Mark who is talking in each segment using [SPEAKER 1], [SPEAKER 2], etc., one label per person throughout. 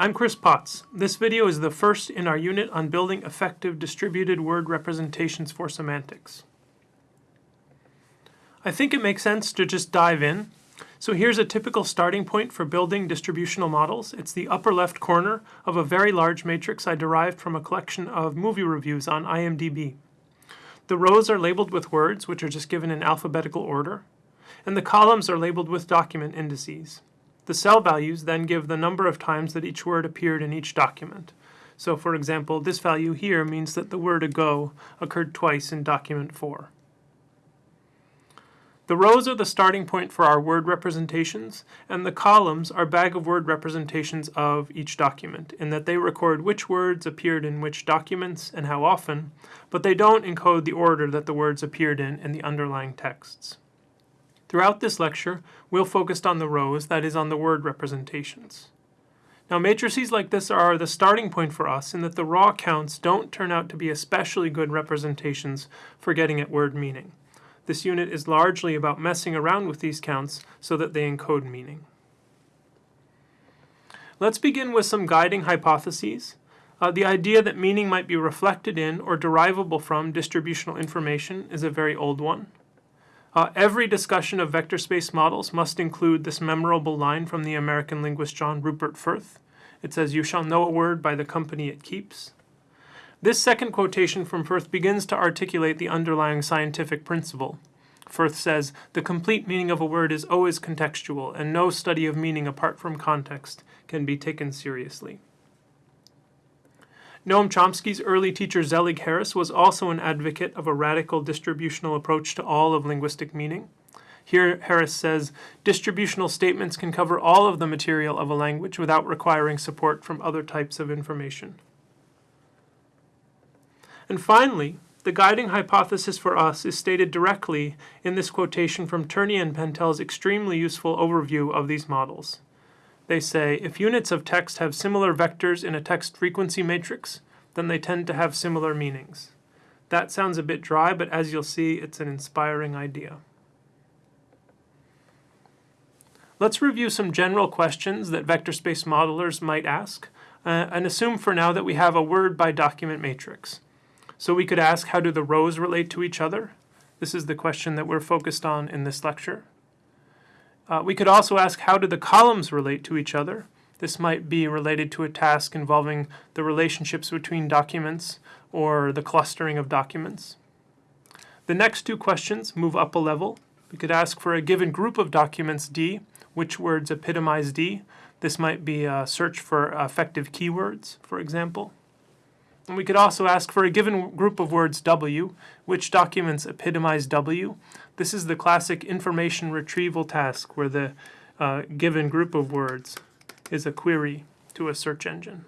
[SPEAKER 1] I'm Chris Potts. This video is the first in our unit on building effective distributed word representations for semantics. I think it makes sense to just dive in. So here's a typical starting point for building distributional models. It's the upper left corner of a very large matrix I derived from a collection of movie reviews on IMDb. The rows are labeled with words, which are just given in alphabetical order, and the columns are labeled with document indices. The cell values then give the number of times that each word appeared in each document. So for example, this value here means that the word ago occurred twice in document 4. The rows are the starting point for our word representations, and the columns are bag of word representations of each document, in that they record which words appeared in which documents and how often, but they don't encode the order that the words appeared in in the underlying texts. Throughout this lecture, we'll focus on the rows, that is on the word representations. Now matrices like this are the starting point for us in that the raw counts don't turn out to be especially good representations for getting at word meaning. This unit is largely about messing around with these counts so that they encode meaning. Let's begin with some guiding hypotheses. Uh, the idea that meaning might be reflected in or derivable from distributional information is a very old one. Uh, every discussion of vector space models must include this memorable line from the American linguist John Rupert Firth. It says, you shall know a word by the company it keeps. This second quotation from Firth begins to articulate the underlying scientific principle. Firth says, the complete meaning of a word is always contextual, and no study of meaning apart from context can be taken seriously. Noam Chomsky's early teacher Zelig Harris was also an advocate of a radical distributional approach to all of linguistic meaning. Here, Harris says, distributional statements can cover all of the material of a language without requiring support from other types of information. And finally, the guiding hypothesis for us is stated directly in this quotation from Turney and Pantel's extremely useful overview of these models. They say, if units of text have similar vectors in a text frequency matrix, then they tend to have similar meanings. That sounds a bit dry, but as you'll see, it's an inspiring idea. Let's review some general questions that vector space modelers might ask, uh, and assume for now that we have a word by document matrix. So we could ask, how do the rows relate to each other? This is the question that we're focused on in this lecture. Uh, we could also ask how do the columns relate to each other? This might be related to a task involving the relationships between documents or the clustering of documents. The next two questions move up a level. We could ask for a given group of documents D, which words epitomize D. This might be a search for effective keywords, for example. And we could also ask for a given group of words W, which documents epitomize W. This is the classic information retrieval task where the uh, given group of words is a query to a search engine.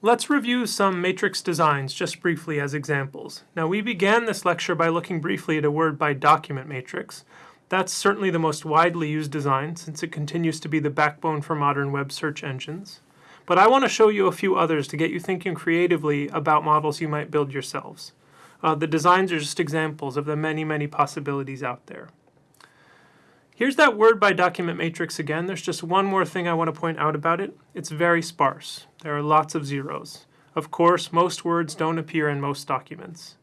[SPEAKER 1] Let's review some matrix designs just briefly as examples. Now we began this lecture by looking briefly at a word by document matrix, that's certainly the most widely used design since it continues to be the backbone for modern web search engines. But I want to show you a few others to get you thinking creatively about models you might build yourselves. Uh, the designs are just examples of the many, many possibilities out there. Here's that word by document matrix again. There's just one more thing I want to point out about it. It's very sparse. There are lots of zeros. Of course, most words don't appear in most documents.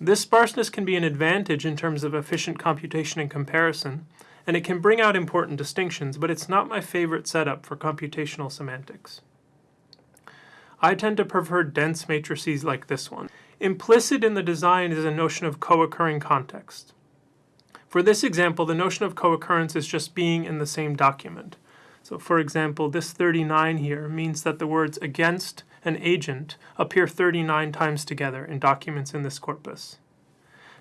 [SPEAKER 1] This sparseness can be an advantage in terms of efficient computation and comparison, and it can bring out important distinctions, but it's not my favorite setup for computational semantics. I tend to prefer dense matrices like this one. Implicit in the design is a notion of co-occurring context. For this example, the notion of co-occurrence is just being in the same document. So for example, this 39 here means that the words against and agent appear 39 times together in documents in this corpus.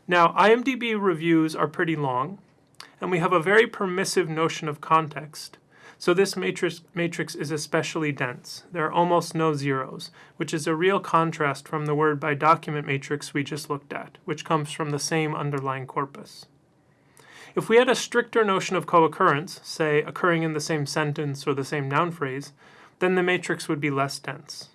[SPEAKER 1] Now, IMDb reviews are pretty long, and we have a very permissive notion of context. So this matrix, matrix is especially dense. There are almost no zeros, which is a real contrast from the word by document matrix we just looked at, which comes from the same underlying corpus. If we had a stricter notion of co-occurrence, say occurring in the same sentence or the same noun phrase, then the matrix would be less dense.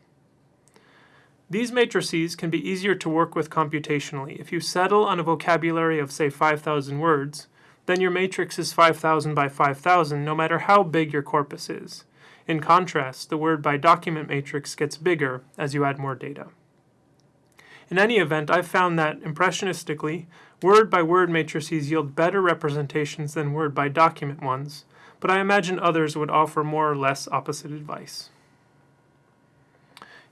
[SPEAKER 1] These matrices can be easier to work with computationally. If you settle on a vocabulary of, say, 5,000 words, then your matrix is 5000 by 5000 no matter how big your corpus is. In contrast, the word by document matrix gets bigger as you add more data. In any event, I've found that, impressionistically, word by word matrices yield better representations than word by document ones, but I imagine others would offer more or less opposite advice.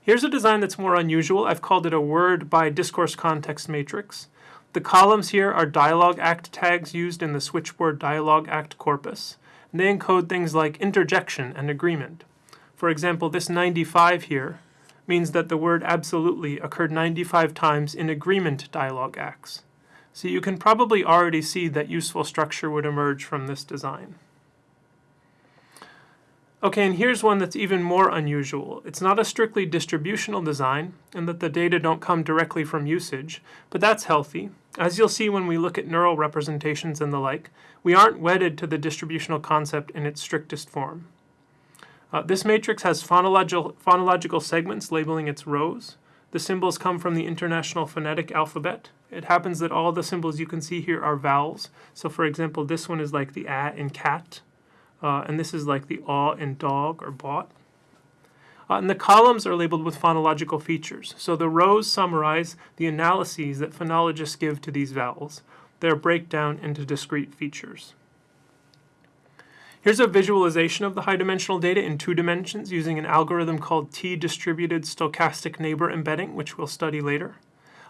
[SPEAKER 1] Here's a design that's more unusual. I've called it a word by discourse context matrix. The columns here are dialog act tags used in the switchboard dialog act corpus. And they encode things like interjection and agreement. For example, this 95 here means that the word absolutely occurred 95 times in agreement dialog acts. So you can probably already see that useful structure would emerge from this design. Okay, and here's one that's even more unusual. It's not a strictly distributional design, in that the data don't come directly from usage, but that's healthy. As you'll see when we look at neural representations and the like, we aren't wedded to the distributional concept in its strictest form. Uh, this matrix has phonological, phonological segments labeling its rows. The symbols come from the International Phonetic Alphabet. It happens that all the symbols you can see here are vowels. So for example, this one is like the a in cat, uh, and this is like the aw in dog or bought. Uh, and the columns are labeled with phonological features. So the rows summarize the analyses that phonologists give to these vowels. They're breakdown into discrete features. Here's a visualization of the high-dimensional data in two dimensions using an algorithm called T-distributed stochastic neighbor embedding, which we'll study later.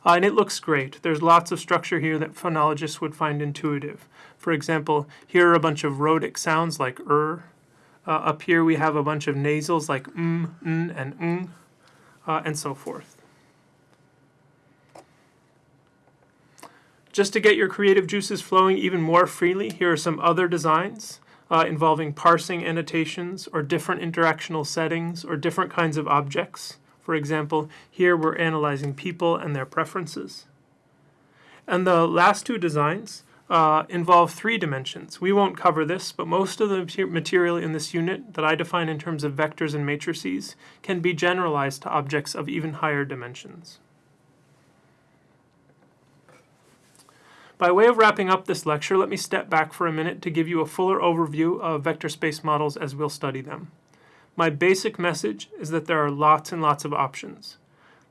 [SPEAKER 1] Uh, and it looks great. There's lots of structure here that phonologists would find intuitive. For example, here are a bunch of rhotic sounds like er. Uh, up here we have a bunch of nasals like m, n, and ng, uh, and so forth. Just to get your creative juices flowing even more freely, here are some other designs uh, involving parsing annotations or different interactional settings or different kinds of objects. For example, here we're analyzing people and their preferences. And the last two designs uh, involve three dimensions. We won't cover this, but most of the material in this unit that I define in terms of vectors and matrices can be generalized to objects of even higher dimensions. By way of wrapping up this lecture, let me step back for a minute to give you a fuller overview of vector space models as we'll study them. My basic message is that there are lots and lots of options.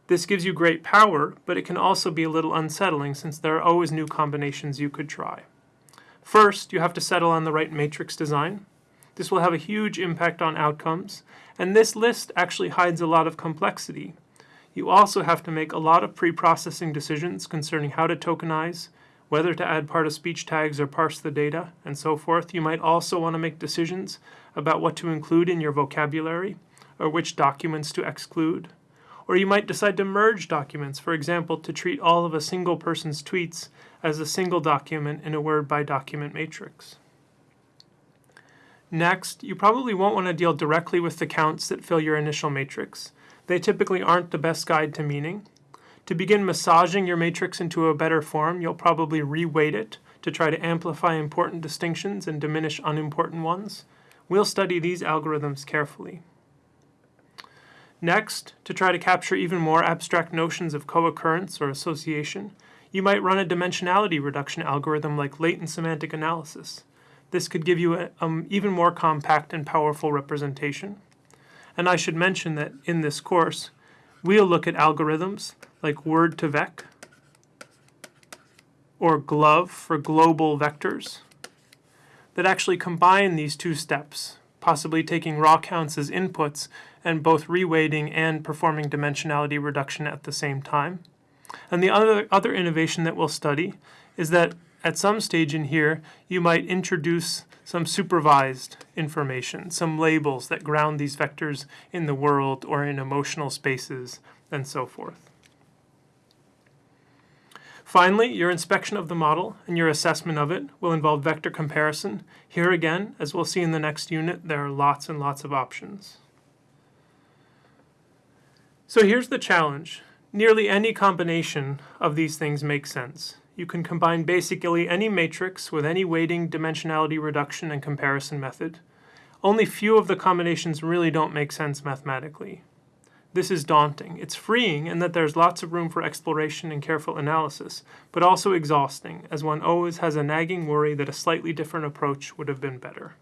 [SPEAKER 1] This gives you great power, but it can also be a little unsettling since there are always new combinations you could try. First, you have to settle on the right matrix design. This will have a huge impact on outcomes, and this list actually hides a lot of complexity. You also have to make a lot of pre-processing decisions concerning how to tokenize, whether to add part-of-speech tags or parse the data, and so forth. You might also want to make decisions about what to include in your vocabulary, or which documents to exclude. Or you might decide to merge documents, for example, to treat all of a single person's tweets as a single document in a word-by-document matrix. Next, you probably won't want to deal directly with the counts that fill your initial matrix. They typically aren't the best guide to meaning, to begin massaging your matrix into a better form, you'll probably reweight it to try to amplify important distinctions and diminish unimportant ones. We'll study these algorithms carefully. Next, to try to capture even more abstract notions of co-occurrence or association, you might run a dimensionality reduction algorithm like latent semantic analysis. This could give you an um, even more compact and powerful representation. And I should mention that in this course, we'll look at algorithms like word2vec or GloVe for global vectors that actually combine these two steps, possibly taking raw counts as inputs and both reweighting and performing dimensionality reduction at the same time. And the other, other innovation that we'll study is that at some stage in here, you might introduce some supervised information, some labels that ground these vectors in the world or in emotional spaces, and so forth. Finally, your inspection of the model and your assessment of it will involve vector comparison. Here again, as we'll see in the next unit, there are lots and lots of options. So here's the challenge. Nearly any combination of these things makes sense. You can combine basically any matrix with any weighting, dimensionality reduction, and comparison method. Only few of the combinations really don't make sense mathematically. This is daunting. It's freeing in that there's lots of room for exploration and careful analysis, but also exhausting, as one always has a nagging worry that a slightly different approach would have been better.